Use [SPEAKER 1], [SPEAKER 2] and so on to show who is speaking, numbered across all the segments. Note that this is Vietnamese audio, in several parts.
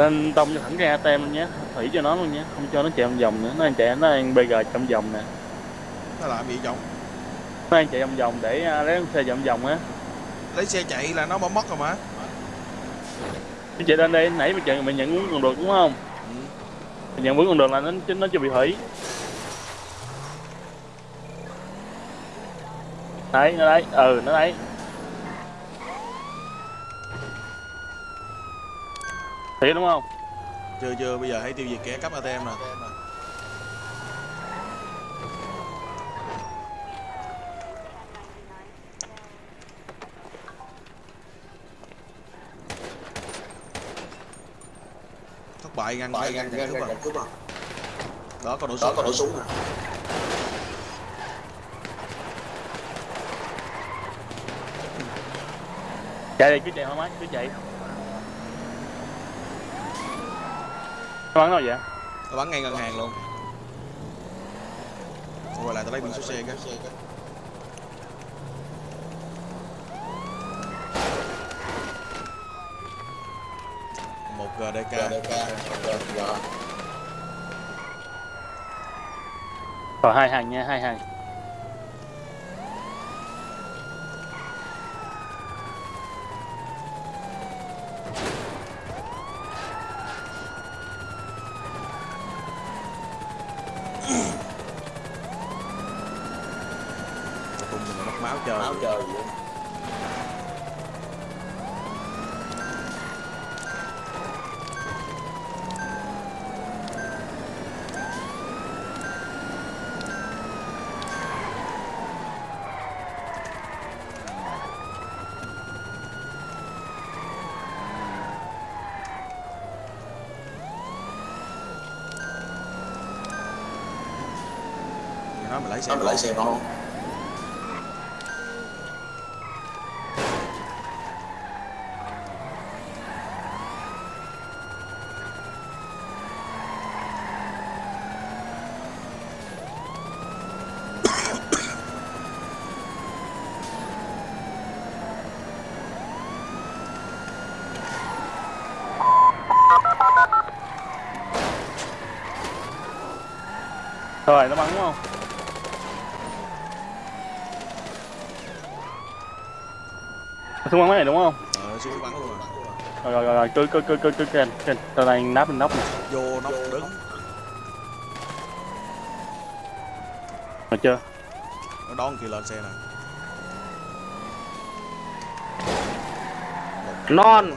[SPEAKER 1] lên tông cho thẳng ra tem luôn nhé. Thủy cho nó luôn nhé. Không cho nó chạy vòng vòng nữa. Nó đang chạy nó đang bg trong vòng nè.
[SPEAKER 2] Nó làm gì chồng
[SPEAKER 1] nó đang chạy vòng vòng để à, lấy xe vòng vòng á.
[SPEAKER 2] Lấy xe chạy là nó bỏ mất rồi mà.
[SPEAKER 1] Nó chạy lên đây nãy mình chạy mình nhận vướng còn được đúng không?
[SPEAKER 2] Ừ.
[SPEAKER 1] mình nhận vướng còn được là nó nó chưa bị hủy. Đấy nó đấy ừ nó đấy thiệt đúng không?
[SPEAKER 2] Chưa chưa bây giờ hãy tiêu diệt kẻ cắp ATM nè thất bại ngăn
[SPEAKER 3] Bại
[SPEAKER 2] ngăn
[SPEAKER 3] ngăn
[SPEAKER 2] ngăn cướp à.
[SPEAKER 3] à.
[SPEAKER 2] Đó có nổ
[SPEAKER 3] Đó
[SPEAKER 2] súng
[SPEAKER 3] có nổ súng nè
[SPEAKER 1] chạy đi cứ chạy thoải mái cứ chạy bắn đâu vậy?
[SPEAKER 2] Nó bắn ngay ngân hàng luôn. Thôi quay lại tao lấy biển số xe cái một GDK
[SPEAKER 3] KDK Rồi rồi
[SPEAKER 1] hai hàng nha hai hàng
[SPEAKER 2] nó mình lấy xe
[SPEAKER 3] Sao
[SPEAKER 1] xuống bắn máy này đúng không?
[SPEAKER 2] Ờ bắn luôn rồi.
[SPEAKER 1] Rồi rồi rồi, cứ cứ cứ cứ cứ kênh kênh tao đang nắp lên nóc nè
[SPEAKER 2] vô nóc đứng.
[SPEAKER 1] Rồi chưa?
[SPEAKER 2] Nó đón kia lên xe nè.
[SPEAKER 4] Non.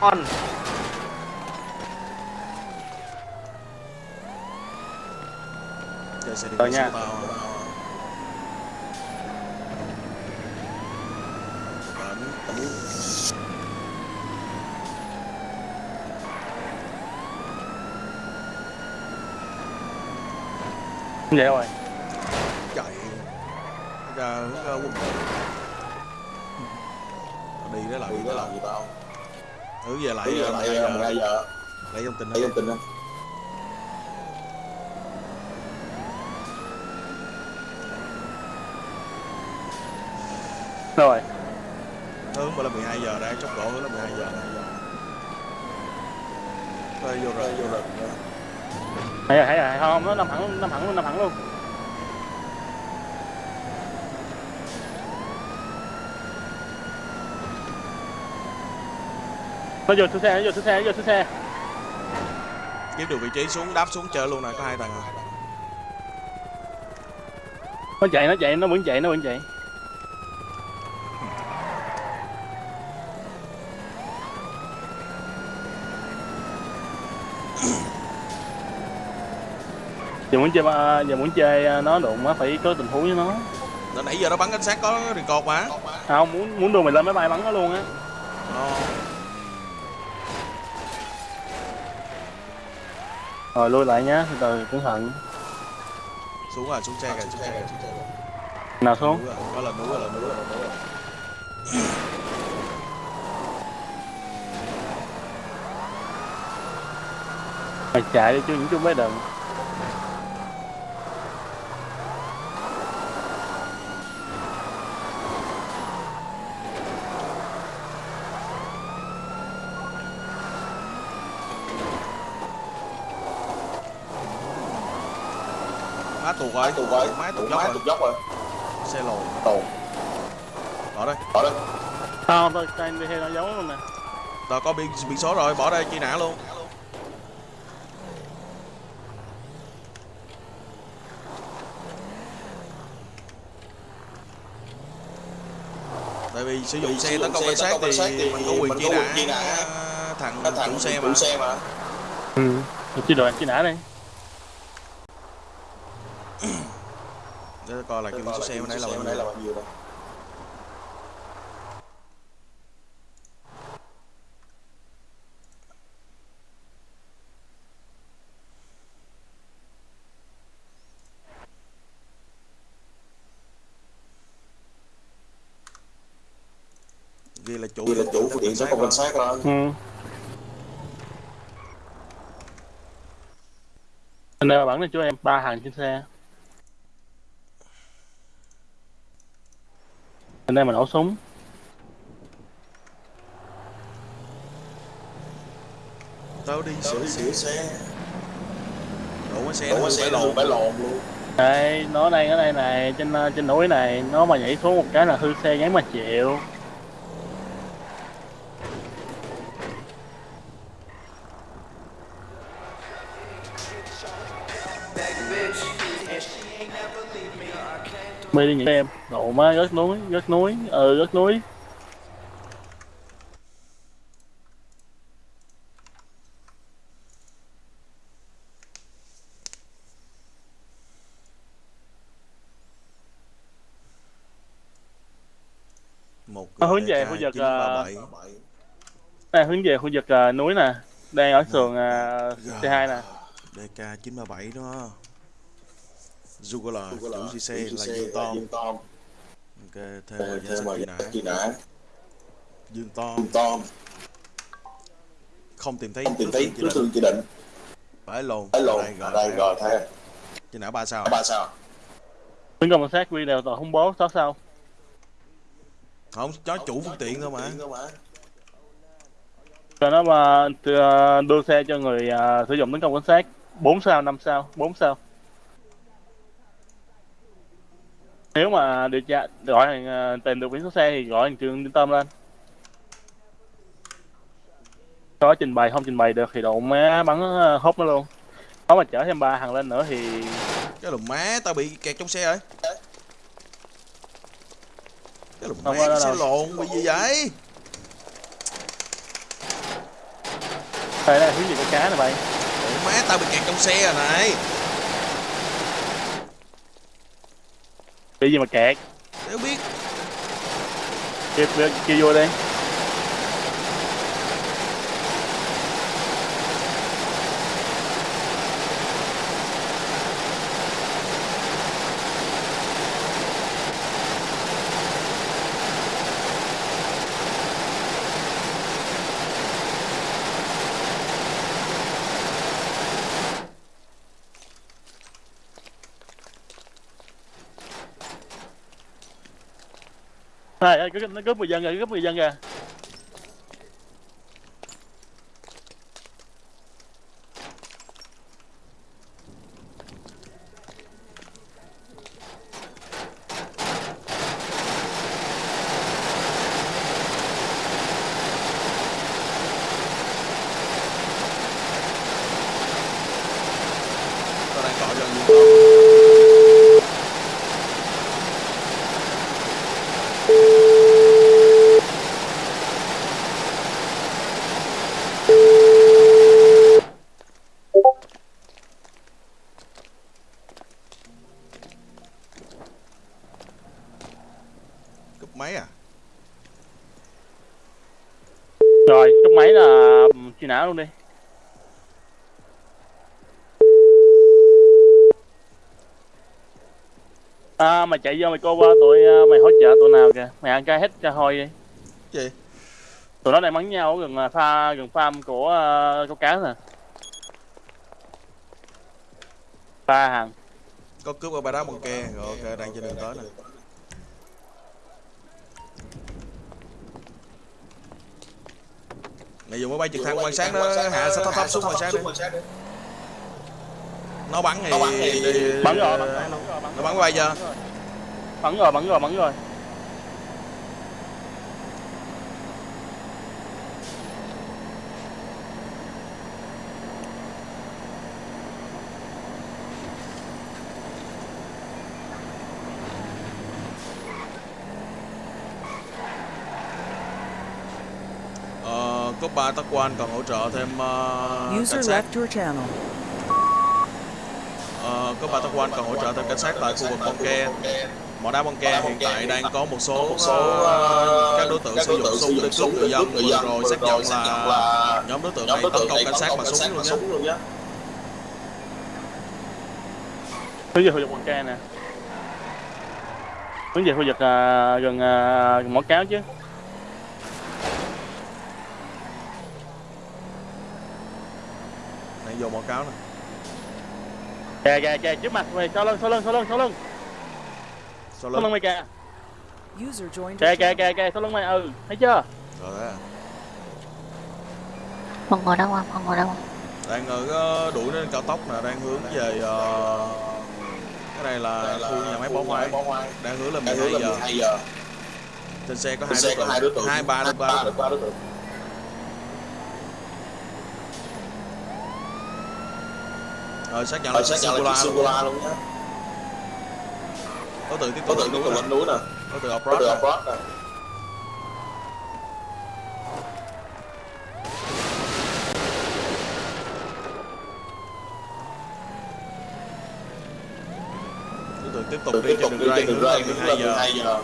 [SPEAKER 4] Non.
[SPEAKER 2] Chơi xe đi
[SPEAKER 1] Rồi nha.
[SPEAKER 2] tao
[SPEAKER 1] vậy rồi.
[SPEAKER 2] Chạy. Ra hướng quân đội đi đó là
[SPEAKER 3] Đi
[SPEAKER 2] tao
[SPEAKER 3] làm gì tao?
[SPEAKER 2] Thử về lại
[SPEAKER 3] giờ
[SPEAKER 2] uh,
[SPEAKER 3] lại
[SPEAKER 2] 12
[SPEAKER 3] 12
[SPEAKER 2] giờ
[SPEAKER 3] giờ
[SPEAKER 2] lấy thông tin đó
[SPEAKER 3] Lấy thông tin đó
[SPEAKER 1] rồi.
[SPEAKER 2] Hướng là 12 giờ ra chốc độ hướng là 12 giờ. Thôi vô rồi
[SPEAKER 3] Vô rồi
[SPEAKER 1] hay rồi không nó nằm thẳng nằm thẳng luôn nằm thẳng luôn. Nó vô xuống xe nó vô xuống xe nó vô xuống xe.
[SPEAKER 2] Kiếm được vị trí xuống đáp xuống chơi luôn nè có hai thằng à.
[SPEAKER 1] Nó chạy nó chạy nó vẫn chạy nó vẫn chạy giờ muốn chơi giờ muốn chơi à, nó đụng á phải có tình huống với nó.
[SPEAKER 2] Từ nãy giờ nó bắn cảnh sát có record mà
[SPEAKER 1] không muốn muốn đua mình lên máy bay bắn nó luôn á.
[SPEAKER 2] Ờ,
[SPEAKER 1] rồi lui lại nhá từ cẩn thận.
[SPEAKER 2] Xuống rồi xuống xe kìa xuống xe
[SPEAKER 1] nào xuống.
[SPEAKER 2] Núi rồi, có lần núi rồi lần núi rồi lần núi rồi.
[SPEAKER 1] Mày chạy đi chứ những chú bé đừng
[SPEAKER 2] tuột rồi.
[SPEAKER 3] Tụt rồi.
[SPEAKER 2] Má tuột
[SPEAKER 3] tụt
[SPEAKER 2] dốc
[SPEAKER 3] má
[SPEAKER 2] rồi.
[SPEAKER 3] dốc rồi.
[SPEAKER 2] Xe lồi
[SPEAKER 3] tồn
[SPEAKER 2] bỏ đây
[SPEAKER 3] bỏ đây
[SPEAKER 1] không tôi đang đi theo nó giấu luôn nè.
[SPEAKER 2] Rồi có biển biển số rồi bỏ đây chi nã luôn. Tại vì sử dụng xe tấn công cảnh sát thì
[SPEAKER 3] thì
[SPEAKER 2] mình có quyền
[SPEAKER 3] có
[SPEAKER 2] nã thằng chủ xe mà
[SPEAKER 3] chủ xe mà.
[SPEAKER 1] Ừ chi đội chi nã đây
[SPEAKER 2] coi là cái số xe bên đây là bao nhiêu.
[SPEAKER 3] đây
[SPEAKER 2] ghi là chủ
[SPEAKER 3] Vì là chủ phương tiện tấn công cảnh sát đó.
[SPEAKER 1] ừ. Anh đây là bản này chú em ba hàng trên xe anh đây mà nổ súng.
[SPEAKER 2] Tao đi sửa
[SPEAKER 3] sửa xe.
[SPEAKER 2] Đổ cái xe
[SPEAKER 3] đổ xe
[SPEAKER 2] lộn
[SPEAKER 3] lộn phải lộn luôn.
[SPEAKER 1] đây nó đang ở đây này trên ờ, trên núi này nó mà nhảy xuống một cái là hư xe gắn mà chịu mê đi những em độ má rớt núi rớt núi ừ rớt núi.
[SPEAKER 2] Một
[SPEAKER 1] Nó hướng về khu vực,
[SPEAKER 2] DK 937.
[SPEAKER 3] Bảy.
[SPEAKER 1] đây hướng về khu vực ờ, núi nè. Đang ở sườn uh, C2 nè.
[SPEAKER 2] DK 937 đó CC
[SPEAKER 3] chủ
[SPEAKER 2] là Dương Tom. Ok thêm vào danh
[SPEAKER 3] thêm
[SPEAKER 2] sách truy nã. Dương Tom.
[SPEAKER 3] Dương Tom.
[SPEAKER 2] Không tìm thấy
[SPEAKER 3] không tìm thấy đối
[SPEAKER 2] định.
[SPEAKER 3] Tượng chỉ định.
[SPEAKER 2] Phải lồn
[SPEAKER 3] phải lộn
[SPEAKER 2] đây gọi
[SPEAKER 3] đây gò theo
[SPEAKER 2] truy nã ba sao?
[SPEAKER 3] Ba sao?
[SPEAKER 1] Tấn công cảnh sát quy đều tội khủng bố sáu sao?
[SPEAKER 2] Không chó chủ phương tiện thôi mà.
[SPEAKER 1] cho nó mà ờ, đưa xe cho người ờ, sử dụng tấn công cảnh sát 4 sao 5 sao 4 sao nếu mà điều tra gọi hàng ờ, tìm được biển số xe thì gọi hàng trường trung tâm lên. Có trình bày không trình bày được thì độ má bắn ờ, hốt nó luôn. Có mà chở thêm ba thằng lên nữa thì
[SPEAKER 2] cái lùm má tao bị kẹt trong xe rồi. Cái lùm má cái xe lộn bị gì vậy?
[SPEAKER 1] Đây đây hướng gì cái cá này bay
[SPEAKER 2] lùm má tao bị kẹt trong xe rồi này
[SPEAKER 1] bị gì mà kẹt?
[SPEAKER 2] Đéo biết.
[SPEAKER 1] Kêu kêu, vô đi Này, nó nó cướp người dân kìa, nó cướp người dân kìa.
[SPEAKER 2] tao đang gọi cho Dương Tom cúp máy à
[SPEAKER 1] Rồi, cúp máy là ừm, truy nã luôn đi. À, mày chạy vô mày cô qua tụi à, mày hỗ trợ tụi nào kìa. Mày ăn cái hết cho hôi đi.
[SPEAKER 2] gì
[SPEAKER 1] Tụi nó đang bắn nhau ở gần à, pha gần farm của uh, câu cá nè. Ba hàng.
[SPEAKER 2] có cướp ở ba đá bằng ke rồi ok đang trên đường tới nè này dùng máy bay trực thăng quan sát nó hạ thấp thấp xuống quan sát đi nó bắn thì,
[SPEAKER 3] bắn
[SPEAKER 1] rồi
[SPEAKER 2] nó bắn bay chưa
[SPEAKER 1] bắn rồi bắn rồi bắn rồi.
[SPEAKER 2] Ờ, cúp ba tắc quan còn hỗ trợ thêm uh, cảnh
[SPEAKER 4] User
[SPEAKER 2] sát.
[SPEAKER 4] left your channel.
[SPEAKER 2] Ờ, có ba tắc quan còn hỗ trợ thêm cảnh sát tại khu vực bong ke mỏ đá bong ke hiện tại đang có một số,
[SPEAKER 3] một số
[SPEAKER 2] ờ, các đối tượng
[SPEAKER 3] các
[SPEAKER 2] sử dụng súng
[SPEAKER 3] sử
[SPEAKER 2] để
[SPEAKER 3] dụng
[SPEAKER 2] cướp
[SPEAKER 3] súng
[SPEAKER 2] người dân.
[SPEAKER 3] người
[SPEAKER 2] vừa
[SPEAKER 3] dân
[SPEAKER 2] rồi xác
[SPEAKER 3] rồi
[SPEAKER 2] nhận
[SPEAKER 3] xác nhận
[SPEAKER 2] là nhóm đối tượng này tấn công cảnh sát bằng
[SPEAKER 3] sát
[SPEAKER 2] súng luôn nhé
[SPEAKER 3] súng luôn nhé
[SPEAKER 1] hướng về khu vực quần ca nè. Hướng về khu vực à, gần à, mỏ cáo chứ.
[SPEAKER 2] Này vô mỏ cáo nè.
[SPEAKER 1] Kìa kìa kìa trước mặt mày sau lưng sau lưng sau lưng sau lưng
[SPEAKER 2] sau lưng?
[SPEAKER 1] mày kìa?
[SPEAKER 4] User joined your
[SPEAKER 1] kìa kìa kìa kìa sau lưng mày? Ừ thấy chưa?
[SPEAKER 2] Rồi đấy
[SPEAKER 5] Con ngồi đâu không? Con ngồi. Đâu không?
[SPEAKER 2] đang ở ờ, đuổi lên cao tốc nè đang hướng về ờ, cái này là khu nhà máy bó hoa
[SPEAKER 3] bó hoa
[SPEAKER 2] đang hướng
[SPEAKER 3] đang
[SPEAKER 2] 12
[SPEAKER 3] hướng là
[SPEAKER 2] giờ.
[SPEAKER 3] 12 giờ.
[SPEAKER 2] Trên xe có hai đối tượng.
[SPEAKER 3] hai đối tượng.
[SPEAKER 2] Hai ba đối tượng.
[SPEAKER 3] Ba đối tượng.
[SPEAKER 2] Rồi xác nhận là
[SPEAKER 3] sẽ nhận là
[SPEAKER 2] Singular luôn
[SPEAKER 3] Singular luôn. nhé
[SPEAKER 2] đối tượng tiếp tục lên
[SPEAKER 3] tiếp
[SPEAKER 2] núi
[SPEAKER 3] tục
[SPEAKER 2] nè.
[SPEAKER 3] lên núi nè
[SPEAKER 2] đối tượng off-road nè.
[SPEAKER 3] off-road nè.
[SPEAKER 2] Đối tượng tiếp tục đi trên đường ray hướng lên
[SPEAKER 3] hướng
[SPEAKER 2] 12
[SPEAKER 3] lên
[SPEAKER 2] giờ.
[SPEAKER 3] 12 giờ
[SPEAKER 1] nổ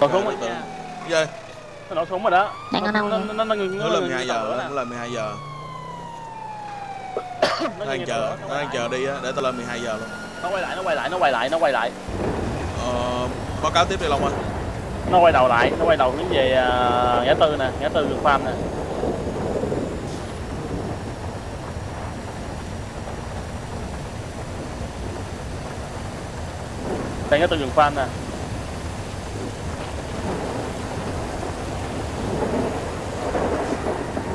[SPEAKER 2] Ok,
[SPEAKER 1] súng rồi nha.
[SPEAKER 2] Dê,
[SPEAKER 1] nó nổ súng rồi đó.
[SPEAKER 5] Đang ở đâu
[SPEAKER 1] nó
[SPEAKER 5] vậy?
[SPEAKER 1] nó nó nó ngừng nó
[SPEAKER 2] hướng lên
[SPEAKER 1] ngừng
[SPEAKER 2] 12
[SPEAKER 1] tàu
[SPEAKER 2] giờ
[SPEAKER 1] lửa
[SPEAKER 2] nó
[SPEAKER 1] nè.
[SPEAKER 2] lên 12 giờ
[SPEAKER 1] nó
[SPEAKER 2] nó
[SPEAKER 1] ngừng
[SPEAKER 2] đang
[SPEAKER 1] tàu
[SPEAKER 2] chờ
[SPEAKER 1] lửa,
[SPEAKER 2] nó đang chờ đi á để tao lên 12 giờ luôn.
[SPEAKER 1] Nó quay lại nó quay lại nó quay lại nó quay lại.
[SPEAKER 2] Ờ, báo cáo tiếp đi Long ơi.
[SPEAKER 1] Nó quay đầu lại nó quay đầu hướng về à, ngã tư nè ngã tư đường farm nè. Đây ngã tư đường farm nè.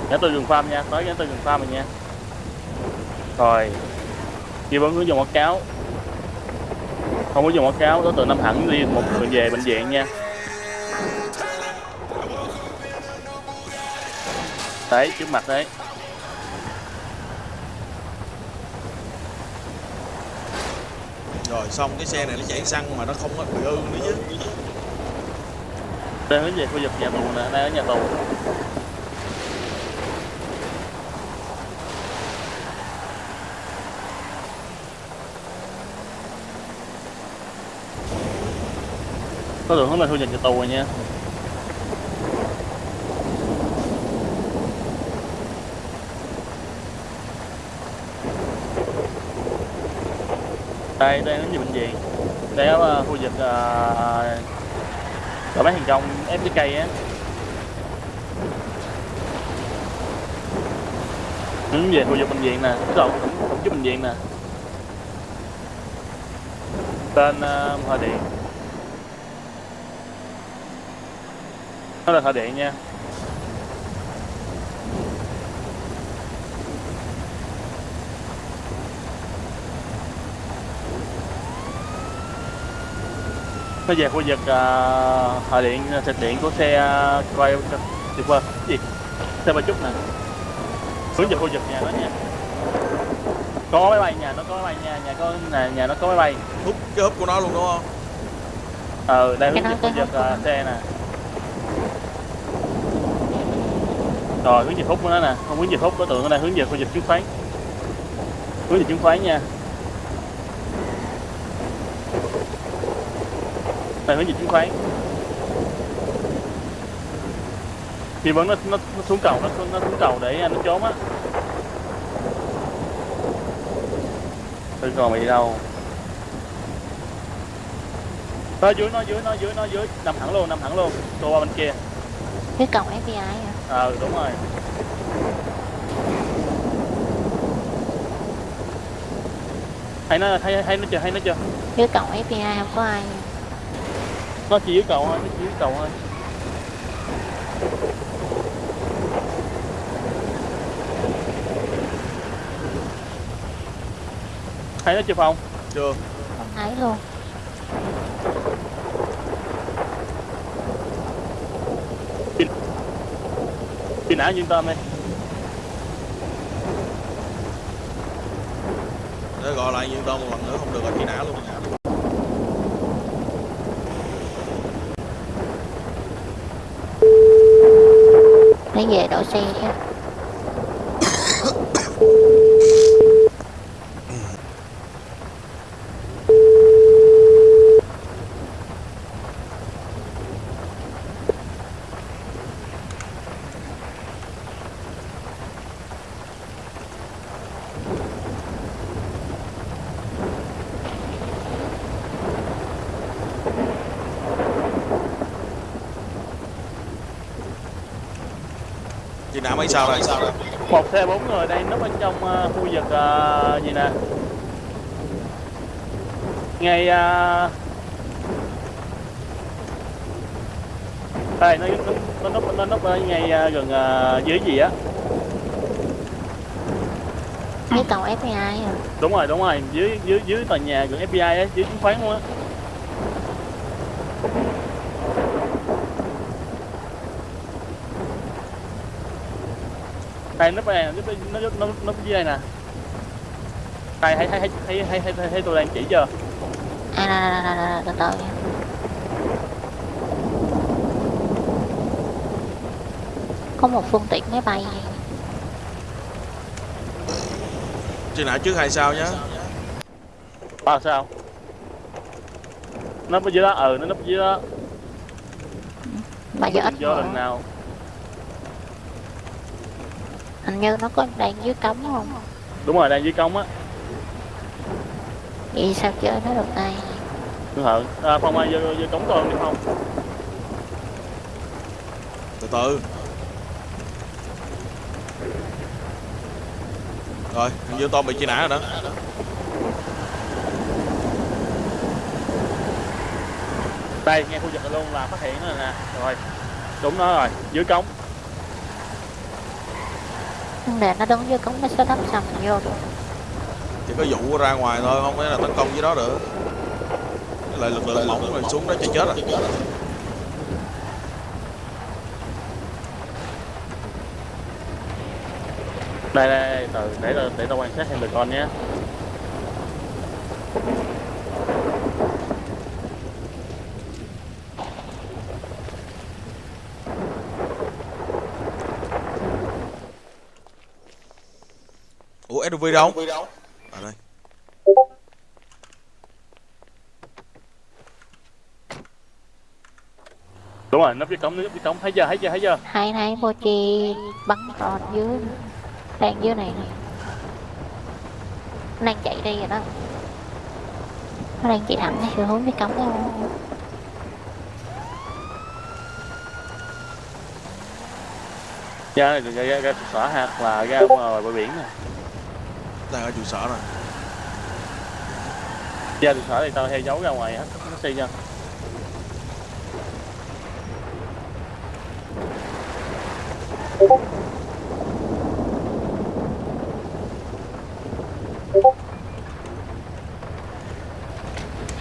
[SPEAKER 1] Ngã tư đường farm nha tới ngã tư đường farm rồi nha rồi ghi vấn hướng dùng quảng cáo. Không có dùng quảng cáo đối tượng năm hẳn đi một người về bệnh viện nha. Đấy trước mặt đấy.
[SPEAKER 2] Rồi xong cái xe này nó chảy xăng mà nó không có bị ư nữa chứ.
[SPEAKER 1] Đang hướng về khu vực nhà tù nè đang ở nhà tù có đường hướng lên khu vực nhà tù rồi nha. Đây đây đến về bệnh viện. Đây ở uh, khu vực uh, ở bán hàng trong FPK á. Hướng về khu vực bệnh viện nè. Cổng cổng trước bệnh viện nè. Tên uh, Hòa Điện nó là Hòa Điện nha. Nó về khu vực uh, Điện thực điện của xe uh, quay tuyệt vời gì xe ba chút nè. Hướng về khu vực nhà nó nha. Có máy bay nhà nó có máy bay nha nhà có nhà, nhà nó có máy bay.
[SPEAKER 2] Hút cái húp của nó luôn đúng không?
[SPEAKER 1] Ờ đây hướng
[SPEAKER 5] Cái
[SPEAKER 1] về
[SPEAKER 5] đó
[SPEAKER 1] khu vực
[SPEAKER 5] hút
[SPEAKER 1] uh, xe nè rồi hướng về hút của nó nè. Không hướng về hút đối tượng ở đây hướng về khu vực chứng khoán. Hướng về chứng khoán nha. Đây hướng về chứng khoán. Thì vẫn nó, nó, nó xuống cầu nó, nó xuống cầu để anh nó trốn á. Tôi còn mày đi đâu. Nó dưới, nó dưới, nó dưới, nó dưới. Nằm thẳng luôn, nằm thẳng luôn. Tôi qua bên kia.
[SPEAKER 5] Cái cầu FBI hả?
[SPEAKER 1] ờ đúng rồi. Thấy nó thấy thấy nó chưa thấy nó chưa?
[SPEAKER 5] Dưới cổng fbi không có ai.
[SPEAKER 1] Nó chỉ dưới cầu thôi nó chỉ dưới cầu thôi. Thấy nó chưa phong?
[SPEAKER 2] chưa.
[SPEAKER 5] Thấy luôn.
[SPEAKER 1] Truy nã yên tâm đi
[SPEAKER 2] để gọi lại Nhân Tôn một lần nữa không được là truy nã luôn
[SPEAKER 5] lấy về đổ xe chứ
[SPEAKER 2] mấy sao đây
[SPEAKER 1] một xe bốn người đang núp ở trong ờ, khu vực ờ, gì nè? Ngay uh, đây nó nó nó núp nó núp ở ngay ờ, gần ờ, dưới gì á?
[SPEAKER 5] Cái cầu FBI à?
[SPEAKER 1] Đúng rồi đúng rồi dưới dưới dưới tòa nhà gần FBI á dưới chứng khoán luôn á đây núp đây núp nó nó nó núp dưới đây nè? Thấy thấy thấy thấy thấy, thấy, thấy tôi đang chỉ chưa?
[SPEAKER 5] À từ từ. Có một phương tiện máy bay.
[SPEAKER 2] Truy nã trước hai sao nhé
[SPEAKER 1] à sao? Núp ở dưới đó ừ nó núp dưới đó.
[SPEAKER 5] Mà giờ ít
[SPEAKER 1] do lần nào
[SPEAKER 5] hình như nó có đang dưới cống không?
[SPEAKER 1] Đúng rồi đang dưới cống á.
[SPEAKER 5] Vậy sao chơi nó được đây
[SPEAKER 1] cẩn thận à, phong ai vô vô cống tôi được không
[SPEAKER 2] từ từ. Rồi Dương Tôn bị truy nã rồi đó.
[SPEAKER 1] Đây nghe khu vực này luôn là phát hiện nó nè. Rồi đúng nó rồi dưới cống
[SPEAKER 5] đề nó đứng dưới cống nó sẽ đắp xong vô được.
[SPEAKER 2] Chỉ có vụ ra ngoài thôi không phải là tấn công dưới đó được? Với lại lực lượng mỏng rồi xuống đó chạy chết rồi
[SPEAKER 1] đây đây, đây từ để để, để tao quan sát thêm được con nhé
[SPEAKER 2] ủa SUV đâu à đây
[SPEAKER 1] đúng rồi nấp dưới cống nấp dưới cống thấy chưa thấy chưa thấy chưa
[SPEAKER 5] hai hai vô chi bắn tròn dưới đang dưới này nè nó đang chạy đi rồi đó nó đang chạy thẳng theo hướng cái cống đó
[SPEAKER 1] ra này ra, ra, ra trụ sở ha là ra ngoài bờ biển nè
[SPEAKER 2] đang ở trụ sở rồi.
[SPEAKER 1] Ra trụ sở thì tao theo dấu ra ngoài hết nó xi nha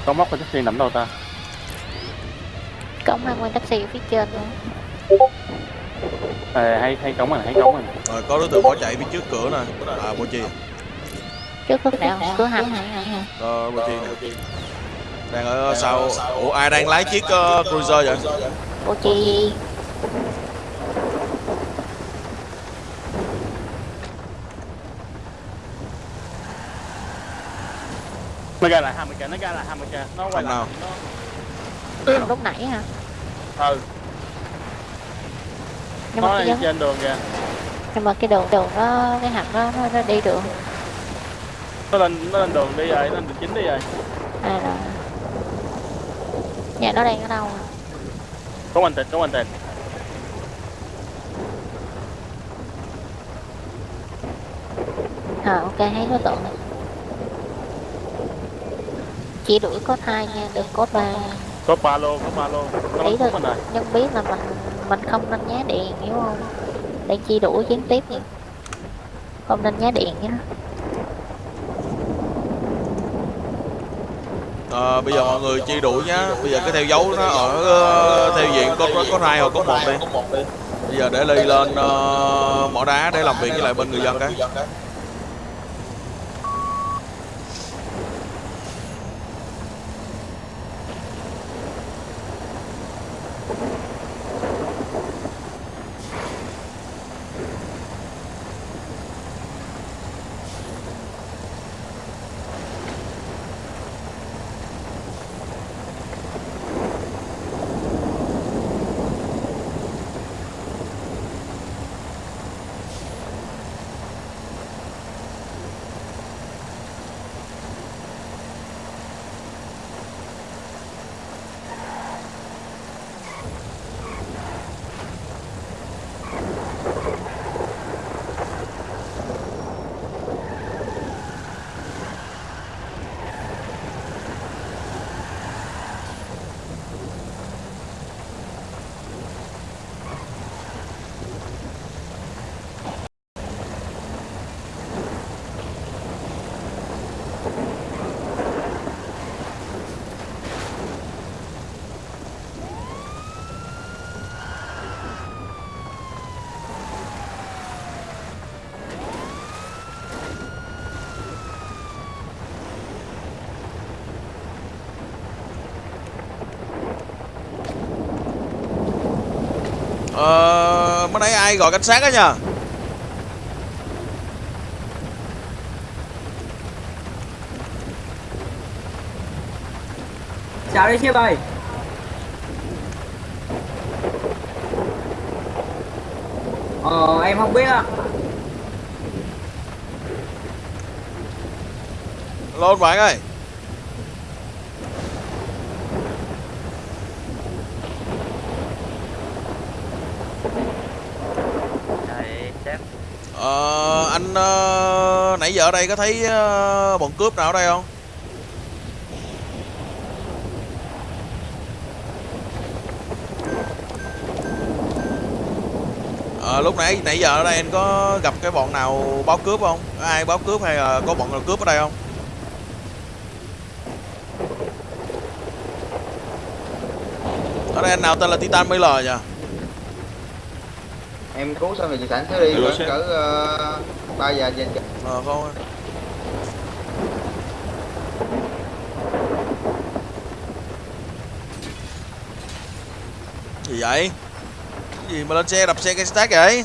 [SPEAKER 1] con móc con taxi nằm đâu ta?
[SPEAKER 5] Cống hai nguyên taxi ở phía trên nữa
[SPEAKER 1] à, hay hay cống này hay cống này.
[SPEAKER 2] Rồi có đối tượng bỏ chạy phía trước cửa nè. À Bô Chi
[SPEAKER 5] trước lúc nào? Cửa
[SPEAKER 2] Chi nè đang ở sau ủa ai đang lái chiếc uh, cruiser vậy?
[SPEAKER 5] Vô chi.
[SPEAKER 1] Nó ra lại 20 k nó ra lại 20 k nó quay
[SPEAKER 2] Không
[SPEAKER 1] lại
[SPEAKER 2] nào.
[SPEAKER 1] nó
[SPEAKER 5] lúc nãy hả?
[SPEAKER 1] Ừ.
[SPEAKER 5] Nhưng
[SPEAKER 1] nó
[SPEAKER 5] mà
[SPEAKER 1] trên đường kìa.
[SPEAKER 5] Nhưng mà cái đường đường nó cái hầm nó, nó, nó đi được
[SPEAKER 1] nó lên nó lên đường đi rồi nó lên đường chính đi rồi
[SPEAKER 5] à rồi. Nhà nó đang ở đâu
[SPEAKER 1] có anh tịnh có anh tịnh
[SPEAKER 5] à ok thấy đối tượng chỉ đuổi cốt hai nha đừng cốt ba
[SPEAKER 1] có ba lô có ba lô. Nó
[SPEAKER 5] Ý
[SPEAKER 1] rồi
[SPEAKER 5] nhưng biết là mình mình không nên nhá điện hiểu không? Đang chi đuổi gián tiếp nha. Không nên nhá điện nhá
[SPEAKER 2] à, bây giờ mọi người chi đuổi nhá. Bây giờ cái theo dấu nó ở ờ, theo diện có có, có hai hoặc có một đi. Bây giờ để ly lên uh, mỏ đá để làm việc với lại bên người dân cái ờ mới nãy ai gọi cảnh sát á nhờ?
[SPEAKER 6] Chào đi sếp ơi Ờ em không biết ạ
[SPEAKER 2] lô bạn ơi Ờ, anh ờ, nãy giờ ở đây có thấy ờ, bọn cướp nào ở đây không? Ờ, lúc nãy nãy giờ ở đây anh có gặp cái bọn nào báo cướp không? Có ai báo cướp hay là có bọn nào cướp ở đây không? Ở đây anh nào tên là Titan BL nhỉ?
[SPEAKER 7] em cứu xong rồi chị sẵn sẽ đi cỡ
[SPEAKER 1] sếp.
[SPEAKER 7] ba giờ trên
[SPEAKER 2] Ờ không. Gì vậy? Cái gì mà lên xe đập xe cái stack vậy?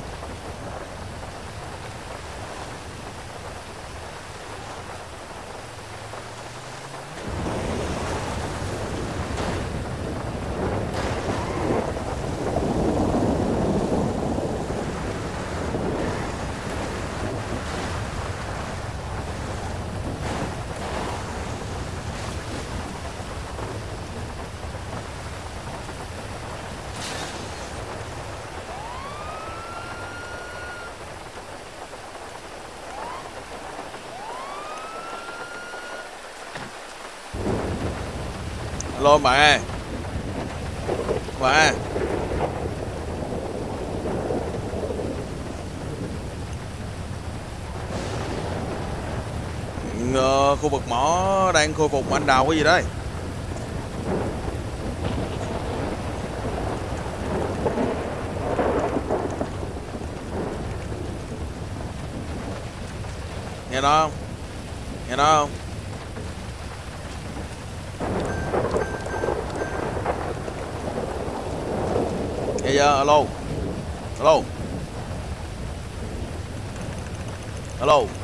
[SPEAKER 2] Thôi bạn ơi. Bạn ơi. Khu vực mỏ đang khôi phục anh đào cái gì đấy nghe đó không nghe đó không bây giờ alo alo alo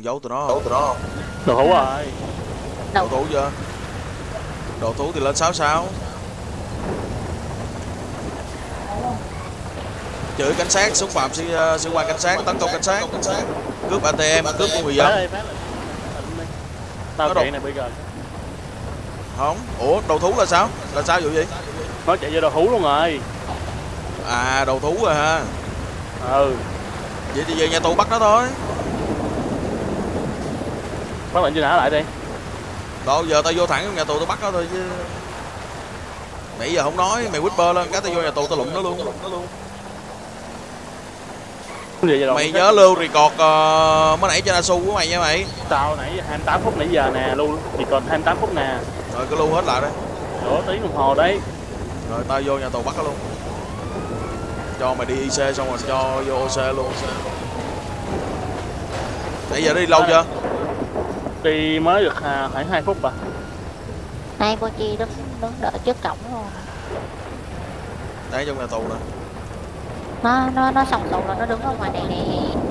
[SPEAKER 2] còn giấu tụi nó
[SPEAKER 3] Đấu
[SPEAKER 2] không?
[SPEAKER 3] tụi nó không?
[SPEAKER 1] đồ hữu rồi
[SPEAKER 2] Đồ thú chưa? Đồ thú thì lên 66 Chửi cảnh sát, xúc phạm sĩ, ờ, sĩ quan cảnh sát, tấn công cảnh sát. Cướp ATM, cướp của người dân.
[SPEAKER 1] Tao chạy này bây giờ.
[SPEAKER 2] Không, ủa đầu thú là sao? Là sao vụ gì?
[SPEAKER 1] nó chạy vô đồ hữu luôn rồi.
[SPEAKER 2] À, đầu thú rồi ha
[SPEAKER 1] ừ.
[SPEAKER 2] Vậy thì về nhà tù bắt nó thôi
[SPEAKER 1] phát lệnh truy nã lại đi.
[SPEAKER 2] Đâu giờ tao vô thẳng nhà tù tao bắt nó thôi chứ. Nãy giờ không nói, mày whisper lên cái tao vô nhà tù tao lụm nó luôn. Mày nhớ lưu record uh, mới nãy trên Asu của mày nha mày.
[SPEAKER 1] Tao nãy 28 phút nãy giờ nè lưu chỉ còn 28 phút nè.
[SPEAKER 2] Rồi cứ lưu hết lại đấy
[SPEAKER 1] nửa tiếng đồng hồ đấy.
[SPEAKER 2] Rồi tao vô nhà tù bắt nó luôn. Cho mày đi IC xong rồi cho vô OC luôn. Nãy giờ đi lâu chưa?
[SPEAKER 1] Đi mới được à, khoảng 2 phút à
[SPEAKER 5] Hai cô chi đứng đứng đợi trước cổng luôn.
[SPEAKER 2] Đấy trong nhà tù nè
[SPEAKER 5] Nó nó nó xong rồi nó đứng ở ngoài này nè,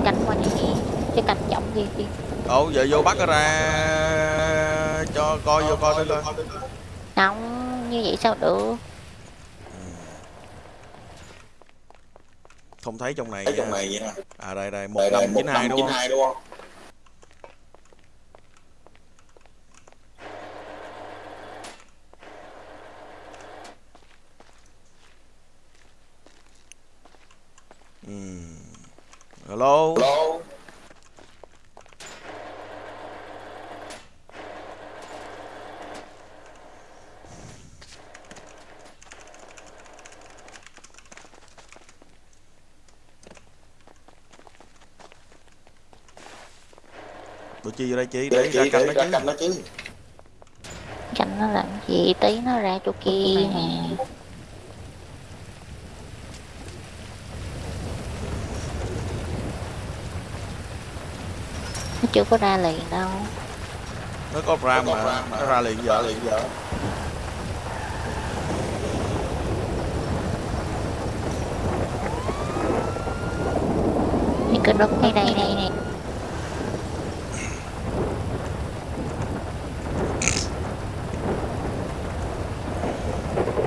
[SPEAKER 5] canh ngoài này nè. Chứ canh giọng gì gì.
[SPEAKER 2] Ồ giờ vô bắt nó ra cho coi vô coi thử coi
[SPEAKER 5] Không, như vậy sao được.
[SPEAKER 2] Không thấy trong này
[SPEAKER 3] trong
[SPEAKER 2] nha.
[SPEAKER 3] này vậy.
[SPEAKER 2] À đây đây 1592 đúng không?
[SPEAKER 3] 1592 đúng không?
[SPEAKER 2] Ừm. Hello
[SPEAKER 3] Hello.
[SPEAKER 2] Tụi chi vô đây chi
[SPEAKER 3] Để
[SPEAKER 2] để
[SPEAKER 3] chị
[SPEAKER 2] ra canh nó chứ.
[SPEAKER 3] Canh nó
[SPEAKER 5] làm gì, tí nó ra chỗ kia nè. Chưa có ra liền đâu.
[SPEAKER 2] Nó có ram mà Nó ra liền giờ
[SPEAKER 3] liền giờ.
[SPEAKER 5] Thì cứ đứng ngay đây này nè.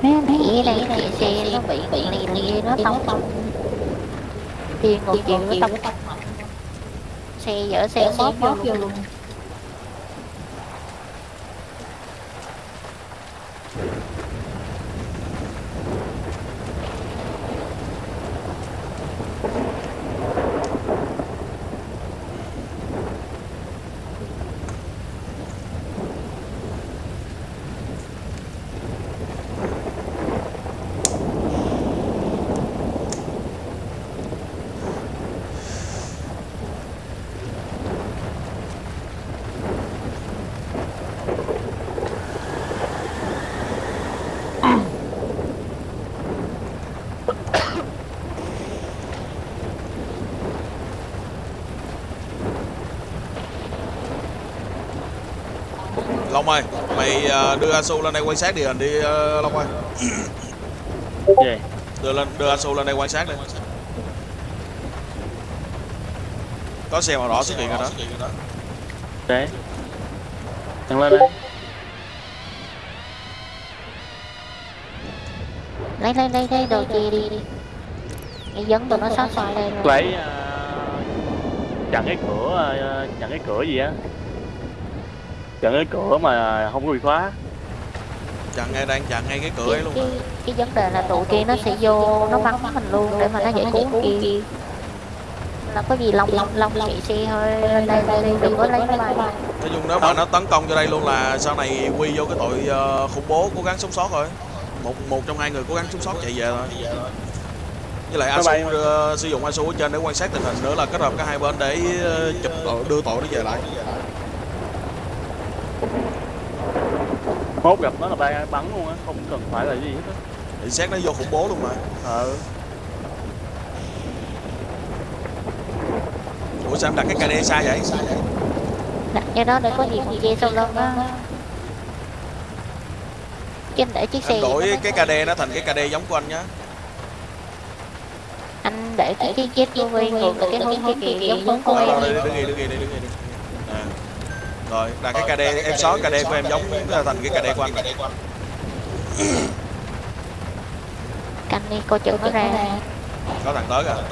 [SPEAKER 5] Mấy mấy đây này xe nó bị bị lì nó tông tông đi ngược chiều nó tông xe dở xe móp vô luôn
[SPEAKER 2] Long ơi Mày ờ, đưa Asu lên đây quan sát địa hình đi ờ, Long ơi.
[SPEAKER 1] Về
[SPEAKER 2] Đưa lên đưa Asu lên đây quan sát đi. Có xe màu đỏ xuất hiện rồi đó.
[SPEAKER 1] Để thằng lên đây.
[SPEAKER 5] Lấy lấy lấy lấy đồ chia đi. Đi Nghĩ dẫn tụi nó sát xoay đây rồi.
[SPEAKER 1] Lấy à, chặn cái cửa à, chặn cái cửa gì á chặn cái cửa mà không có bị khóa.
[SPEAKER 2] Chặn ngay đang chặn ngay cái cửa ấy
[SPEAKER 5] cái,
[SPEAKER 2] luôn
[SPEAKER 5] cái, cái vấn đề là tụi kia nó sẽ vô nó bắn mình luôn để mà nó giải cứu kia là có gì long long long chạy xe thôi lên đây đây đây đừng có lấy máy bay.
[SPEAKER 2] Nói chung nếu mà nó tấn công cho đây luôn là sau này quy vô cái tội ờ, khủng bố cố gắng sống sót rồi. Một một trong hai người cố gắng sống sót chạy về thôi. Với lại Asu ờ, sử dụng Asu ở trên để quan sát tình hình nữa là kết hợp cả hai bên để ờ, chụp tội, đưa tội nó về lại
[SPEAKER 1] mốt gặp nó là bay bắn luôn á không cần phải là gì hết á.
[SPEAKER 2] Để xét nó vô khủng bố luôn mà.
[SPEAKER 1] Ờ.
[SPEAKER 2] Ủa sao em đặt cái KD sai vậy?
[SPEAKER 5] Đặt cho đó để có gì con kia sau lưng á. Trên để chiếc xe vậy
[SPEAKER 2] đổi cái KD nó thành cái KD giống của anh nhá.
[SPEAKER 5] Anh để cái chiếc chiếc vô vi ngược cái hướng kia kìa giống hướng của
[SPEAKER 2] Đâu,
[SPEAKER 5] em
[SPEAKER 2] đây, đứng ghi đứng ghi đứng ghi rồi là cái KD em xóa KD của em giống thành cái KD của anh
[SPEAKER 5] canh đi coi chừng nó ra.
[SPEAKER 2] Có thằng tới kìa.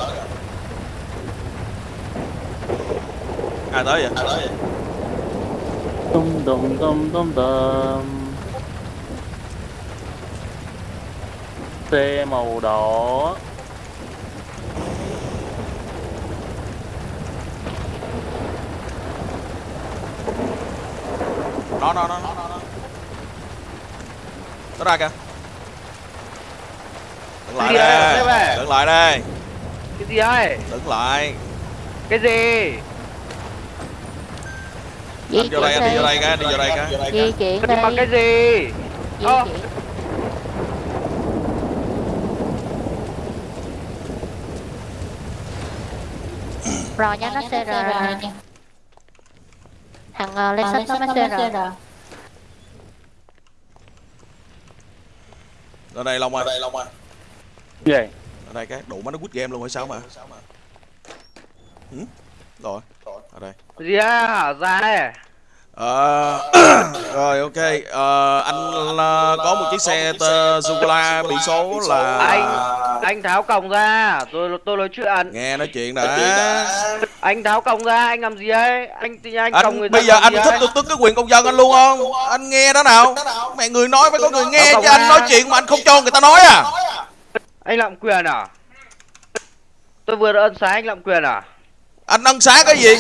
[SPEAKER 2] Ai tới vậy?
[SPEAKER 1] Tum tum tum tum tum xe màu đỏ
[SPEAKER 2] nó nó nó. Nó ra kìa. Đứng lại đây. đứng lại đây.
[SPEAKER 8] Cái gì ấy
[SPEAKER 2] đứng lại.
[SPEAKER 8] Cái gì?
[SPEAKER 2] Anh vô đây anh đi. vô đây cái đi vô đây cái.
[SPEAKER 5] Di chuyển. Đi
[SPEAKER 8] cái gì?
[SPEAKER 5] Di
[SPEAKER 8] Ơ.
[SPEAKER 5] chuyển. Rồi nha nó sẽ rồi rồi nha thằng uh, lên sách nó sẽ rồi.
[SPEAKER 2] ở đây long ơi.
[SPEAKER 1] Gì?
[SPEAKER 2] Ở đây cái đủ má nó quýt game luôn hay sao mà? Ừ? rồi. Ở đây.
[SPEAKER 8] Gì á ra đây.
[SPEAKER 2] Ờ, rồi ok. Ờ, anh ờ, có một chiếc xe sô cô la biển số là
[SPEAKER 8] anh anh tháo còng ra. Tôi tôi nói chuyện.
[SPEAKER 2] Nghe nói chuyện đã
[SPEAKER 8] anh tháo còng ra anh làm gì ấy? Anh anh còng người
[SPEAKER 2] anh
[SPEAKER 8] ta
[SPEAKER 2] bây giờ anh thích tôi tức cái quyền công dân anh luôn không? Anh nghe đó nào. Mẹ người nói phải có người nghe chứ anh nói chuyện mà anh không cho người ta nói à.
[SPEAKER 8] Anh lạm quyền à? Tôi vừa ân xá anh lạm quyền à?
[SPEAKER 2] Anh ân xá cái gì?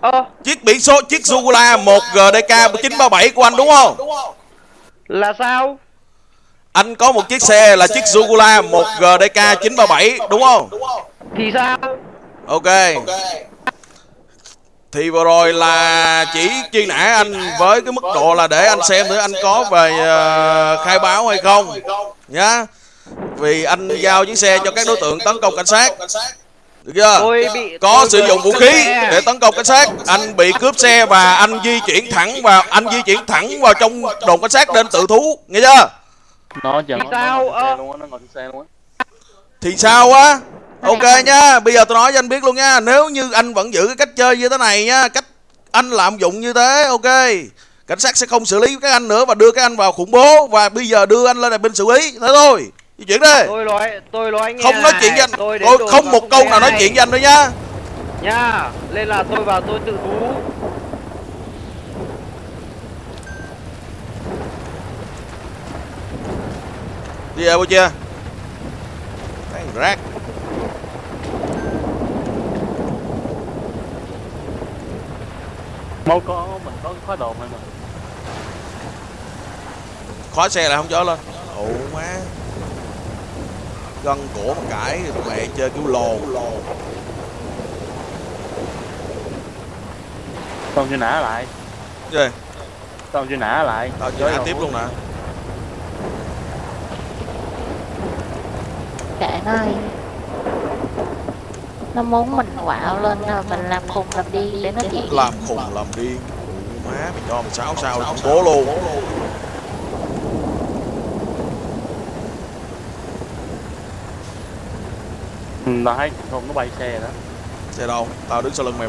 [SPEAKER 8] Ơ.
[SPEAKER 2] Chiếc biển số chiếc sô cô la một gdk 937 của anh đúng không?
[SPEAKER 8] Là sao
[SPEAKER 2] anh có một chiếc xe là chiếc sô cô la một gdk 937 đúng không?
[SPEAKER 8] Thì sao?
[SPEAKER 2] Ok. Thì vừa rồi là chỉ truy nã anh với cái mức độ là để anh xem thử anh có về ờ, khai báo hay không nhá. Vì anh giao chiếc xe cho các đối tượng tấn công cảnh sát. Được chưa?
[SPEAKER 8] Tôi bị
[SPEAKER 2] có
[SPEAKER 8] tôi
[SPEAKER 2] sử dụng vũ khí
[SPEAKER 8] xe.
[SPEAKER 2] để tấn công cảnh sát. Anh bị cướp xe và anh di chuyển thẳng vào anh di chuyển thẳng vào trong đồn cảnh sát nên tự thú nghe chưa
[SPEAKER 1] nó giờ
[SPEAKER 8] Thì
[SPEAKER 1] nó,
[SPEAKER 8] sao?
[SPEAKER 1] nó ngồi trên
[SPEAKER 8] Ơ.
[SPEAKER 1] xe luôn á nó ngồi trên xe luôn á.
[SPEAKER 2] Thì sao á? Ok nhá bây giờ tôi nói cho anh biết luôn nha. Nếu như anh vẫn giữ cái cách chơi như thế này nha cách anh lạm dụng như thế ok. Cảnh sát sẽ không xử lý các anh nữa và đưa các anh vào khủng bố và bây giờ đưa anh lên đài binh xử lý. Thế thôi di chuyển đi.
[SPEAKER 8] Tôi nói tôi nói anh nghe
[SPEAKER 2] không nói
[SPEAKER 8] này,
[SPEAKER 2] chuyện với anh.
[SPEAKER 8] Tôi
[SPEAKER 2] tôi không một câu nào nói chuyện với anh nữa nhá
[SPEAKER 8] nha nên là tôi vào tôi tự thú
[SPEAKER 2] đi về chưa Thằng rác.
[SPEAKER 1] Mau có mình có cái khóa đồ mà
[SPEAKER 2] khóa xe lại không cho lên. Ồ má. Gân cổ mà cãi mẹ chơi kiểu lồ.
[SPEAKER 1] Xong chưa nã lại.
[SPEAKER 2] Gì?
[SPEAKER 1] Xong chưa nã lại.
[SPEAKER 2] Tao chơi tiếp luôn nè
[SPEAKER 5] kệ nó đi. Nó muốn mình quạo lên rồi mình làm khùng làm đi để nó chịu.
[SPEAKER 2] làm khùng làm điên ồ má mày cho mày sáu sao khủng bố luôn.
[SPEAKER 1] Ừ, nó thấy không nó bay xe đó.
[SPEAKER 2] Xe đâu? Tao đứng sau lưng mày